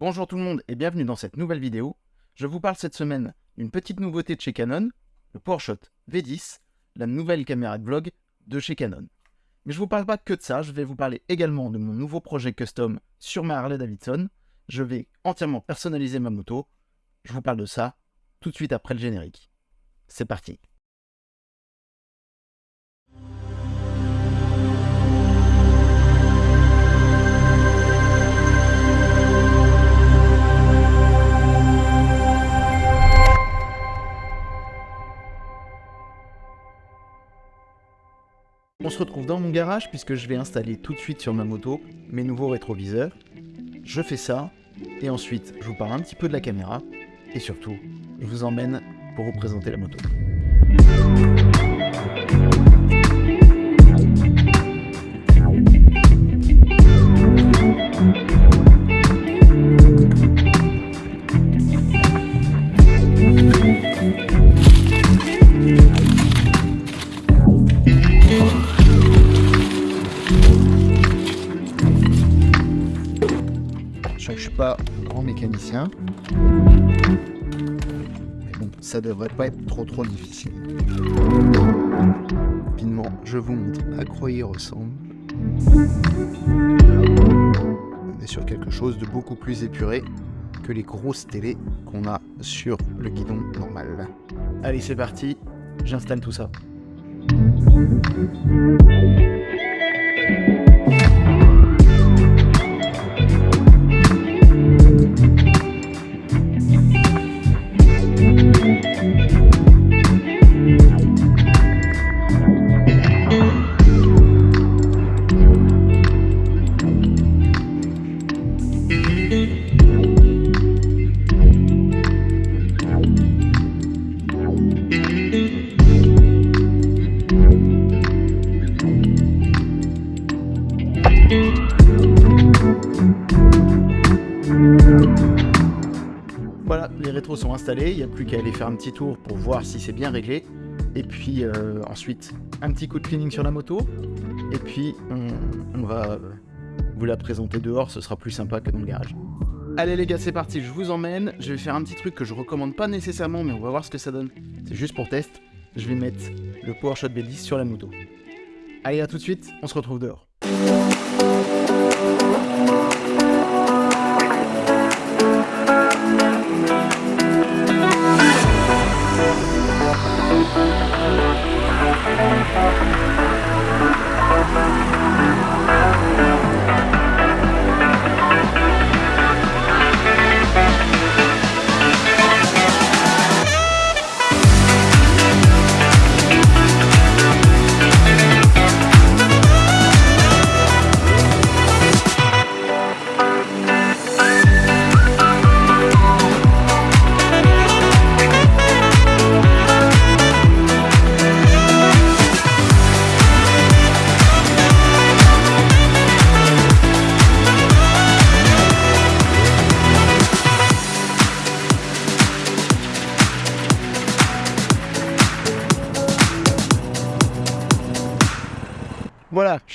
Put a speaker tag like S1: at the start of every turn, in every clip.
S1: Bonjour tout le monde et bienvenue dans cette nouvelle vidéo. Je vous parle cette semaine d'une petite nouveauté de chez Canon, le PowerShot V10, la nouvelle caméra de vlog de chez Canon. Mais je vous parle pas que de ça, je vais vous parler également de mon nouveau projet custom sur ma Harley Davidson. Je vais entièrement personnaliser ma moto. Je vous parle de ça tout de suite après le générique. C'est parti On se retrouve dans mon garage puisque je vais installer tout de suite sur ma moto mes nouveaux rétroviseurs. Je fais ça et ensuite je vous parle un petit peu de la caméra et surtout je vous emmène pour vous présenter la moto. Bon, ça devrait pas être trop trop difficile. Rapidement, je vous montre à quoi il ressemble. On est sur quelque chose de beaucoup plus épuré que les grosses télés qu'on a sur le guidon normal. Allez, c'est parti, j'installe tout ça. Les sont installés, il n'y a plus qu'à aller faire un petit tour pour voir si c'est bien réglé. Et puis euh, ensuite, un petit coup de cleaning sur la moto. Et puis on, on va euh, vous la présenter dehors, ce sera plus sympa que dans le garage. Allez les gars, c'est parti, je vous emmène. Je vais faire un petit truc que je recommande pas nécessairement, mais on va voir ce que ça donne. C'est juste pour test. Je vais mettre le PowerShot B10 sur la moto. Allez, à tout de suite, on se retrouve dehors.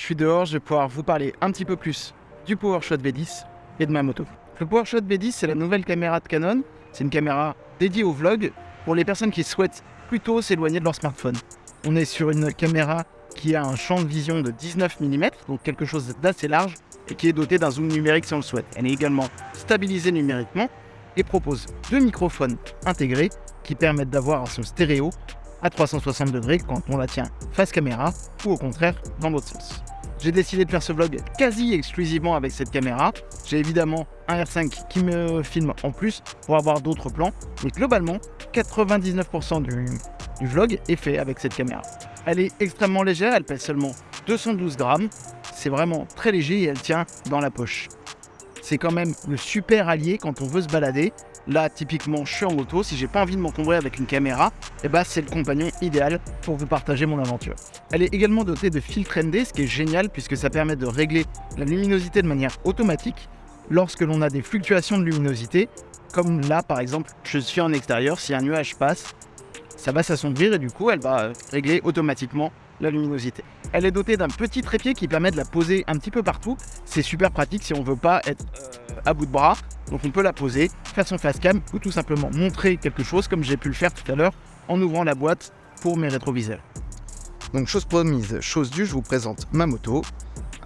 S1: Suis dehors, je vais pouvoir vous parler un petit peu plus du PowerShot V10 et de ma moto. Le PowerShot V10, c'est la nouvelle caméra de Canon. C'est une caméra dédiée au vlog pour les personnes qui souhaitent plutôt s'éloigner de leur smartphone. On est sur une caméra qui a un champ de vision de 19 mm, donc quelque chose d'assez large, et qui est dotée d'un zoom numérique si on le souhaite. Elle est également stabilisée numériquement et propose deux microphones intégrés qui permettent d'avoir un son stéréo à 360 degrés quand on la tient face caméra ou au contraire dans l'autre sens. J'ai décidé de faire ce vlog quasi exclusivement avec cette caméra. J'ai évidemment un R5 qui me filme en plus pour avoir d'autres plans. Mais globalement, 99% du, vlog est fait avec cette caméra. Elle est extrêmement légère, elle pèse seulement 212 grammes. C'est vraiment très léger et elle tient dans la poche. C'est quand même le super allié quand on veut se balader Là, typiquement, je suis en moto. Si j'ai pas envie de m'encombrer avec une caméra, eh bah, c'est le compagnon idéal pour vous partager mon aventure. Elle est également dotée de filtre ND, ce qui est génial puisque ça permet de régler la luminosité de manière automatique lorsque l'on a des fluctuations de luminosité. Comme là, par exemple, je suis en extérieur. Si un nuage passe, ça va s'assombrir et du coup, elle va régler automatiquement la luminosité. Elle est dotée d'un petit trépied qui permet de la poser un petit peu partout. C'est super pratique si on veut pas être euh, à bout de bras Donc on peut la poser, faire son face cam ou tout simplement montrer quelque chose comme j'ai pu le faire tout à l'heure en ouvrant la boîte pour mes rétroviseurs. Donc chose promise, chose due, je vous présente ma moto,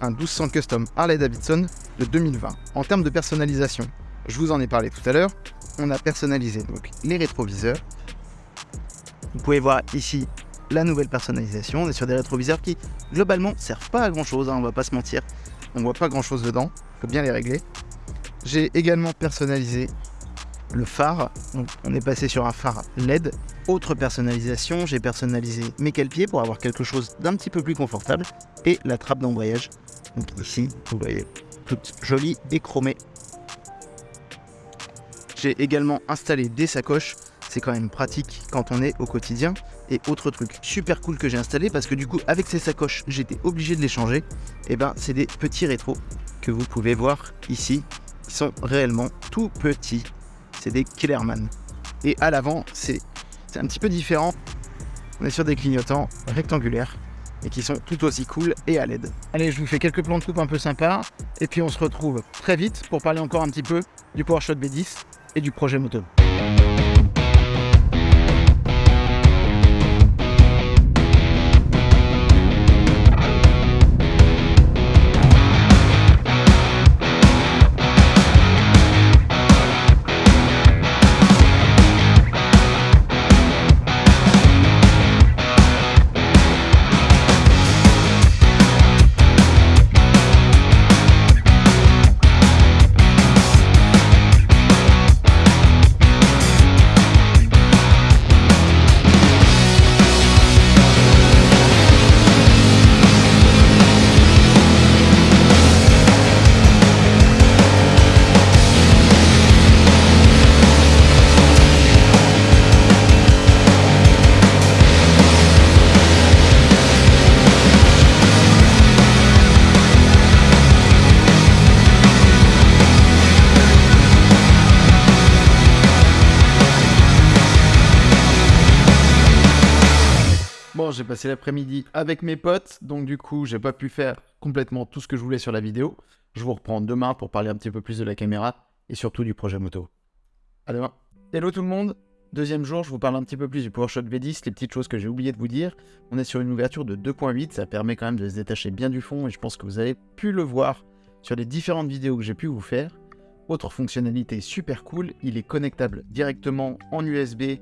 S1: un 1200 Custom Harley Davidson de 2020. En termes de personnalisation, je vous en ai parlé tout à l'heure, on a personnalisé donc les rétroviseurs. Vous pouvez voir ici la nouvelle personnalisation. On est sur des rétroviseurs qui, globalement, servent pas à grand chose, hein, on va pas se mentir. On voit pas grand chose dedans, faut bien les régler. J'ai également personnalisé le phare. on est passé sur un phare LED. Autre personnalisation, j'ai personnalisé mes cale-pieds pour avoir quelque chose d'un petit peu plus confortable. Et la trappe d'embrayage. Donc ici, vous voyez, toute jolie et chromée. J'ai également installé des sacoches. C'est quand même pratique quand on est au quotidien. Et autre truc super cool que j'ai installé parce que du coup avec ces sacoches j'étais obligé de les changer. Et eh ben c'est des petits rétros que vous pouvez voir ici. Sont réellement tout petits. C'est des Killerman. Et à l'avant c'est un petit peu différent. On est sur des clignotants rectangulaires et qui sont tout aussi cool et à l'aide. Allez, je vous fais quelques plans de coupe un peu sympas et puis on se retrouve très vite pour parler encore un petit peu du PowerShot B10 et du projet moto. J'ai passé l'après-midi avec mes potes, donc du coup, j'ai pas pu faire complètement tout ce que je voulais sur la vidéo. Je vous reprends demain pour parler un petit peu plus de la caméra et surtout du projet moto. À demain. Hello tout le monde Deuxième jour, je vous parle un petit peu plus du PowerShot V10, les petites choses que j'ai oublié de vous dire. On est sur une ouverture de 2.8, ça permet quand même de se détacher bien du fond et je pense que vous avez pu le voir sur les différentes vidéos que j'ai pu vous faire. Autre fonctionnalité super cool, il est connectable directement en USB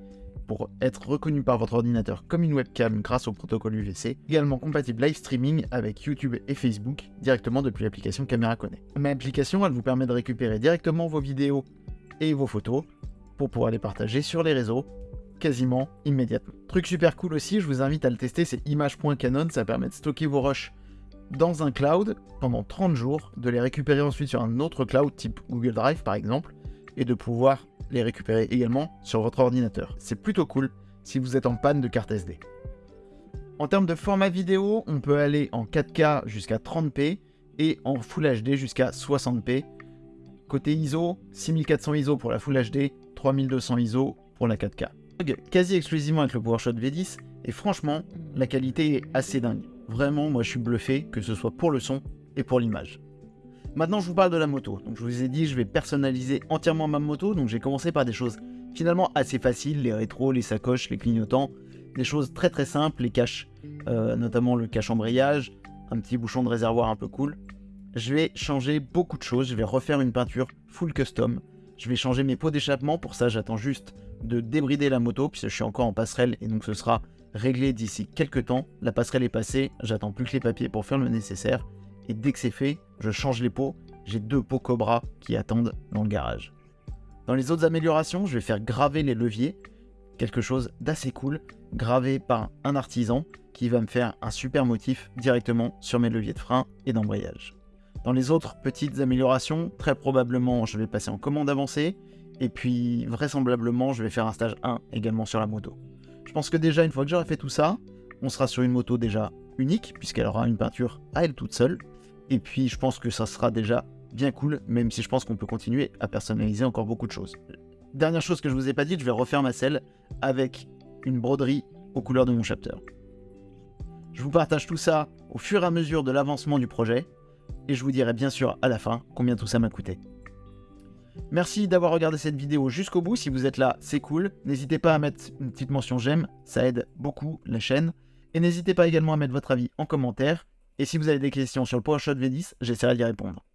S1: pour être reconnu par votre ordinateur comme une webcam grâce au protocole UVC, également compatible live streaming avec YouTube et Facebook directement depuis l'application Camera Connect. Ma application, elle vous permet de récupérer directement vos vidéos et vos photos pour pouvoir les partager sur les réseaux quasiment immédiatement. Truc super cool aussi, je vous invite à le tester, c'est image.canon, ça permet de stocker vos rushs dans un cloud pendant 30 jours, de les récupérer ensuite sur un autre cloud type Google Drive par exemple, et de pouvoir les récupérer également sur votre ordinateur. C'est plutôt cool si vous êtes en panne de carte SD. En termes de format vidéo, on peut aller en 4K jusqu'à 30p et en Full HD jusqu'à 60p. Côté ISO, 6400 ISO pour la Full HD, 3200 ISO pour la 4K. Quasi exclusivement avec le PowerShot V10 et franchement, la qualité est assez dingue. Vraiment, moi je suis bluffé, que ce soit pour le son et pour l'image. Maintenant, je vous parle de la moto. Donc, je vous ai dit, je vais personnaliser entièrement ma moto. Donc, j'ai commencé par des choses finalement assez faciles, les rétros, les sacoches, les clignotants, des choses très très simples, les caches, euh, notamment le cache embrayage, un petit bouchon de réservoir un peu cool. Je vais changer beaucoup de choses. Je vais refaire une peinture full custom. Je vais changer mes pots d'échappement. Pour ça, j'attends juste de débrider la moto puisque je suis encore en passerelle et donc ce sera réglé d'ici quelques temps. La passerelle est passée. J'attends plus que les papiers pour faire le nécessaire. Et dès que c'est fait, je change les pots. J'ai deux pots Cobra qui attendent dans le garage. Dans les autres améliorations, je vais faire graver les leviers. Quelque chose d'assez cool, gravé par un artisan qui va me faire un super motif directement sur mes leviers de frein et d'embrayage. Dans les autres petites améliorations, très probablement je vais passer en commande avancée et puis vraisemblablement je vais faire un stage 1 également sur la moto. Je pense que déjà une fois que j'aurai fait tout ça, on sera sur une moto déjà unique puisqu'elle aura une peinture à elle toute seule et puis je pense que ça sera déjà bien cool, même si je pense qu'on peut continuer à personnaliser encore beaucoup de choses. Dernière chose que je ne vous ai pas dit, je vais refaire ma selle avec une broderie aux couleurs de mon chapter. Je vous partage tout ça au fur et à mesure de l'avancement du projet, et je vous dirai bien sûr à la fin combien tout ça m'a coûté. Merci d'avoir regardé cette vidéo jusqu'au bout, si vous êtes là, c'est cool. N'hésitez pas à mettre une petite mention j'aime, ça aide beaucoup la chaîne. Et n'hésitez pas également à mettre votre avis en commentaire et si vous avez des questions sur le PowerShot V10, j'essaierai d'y répondre.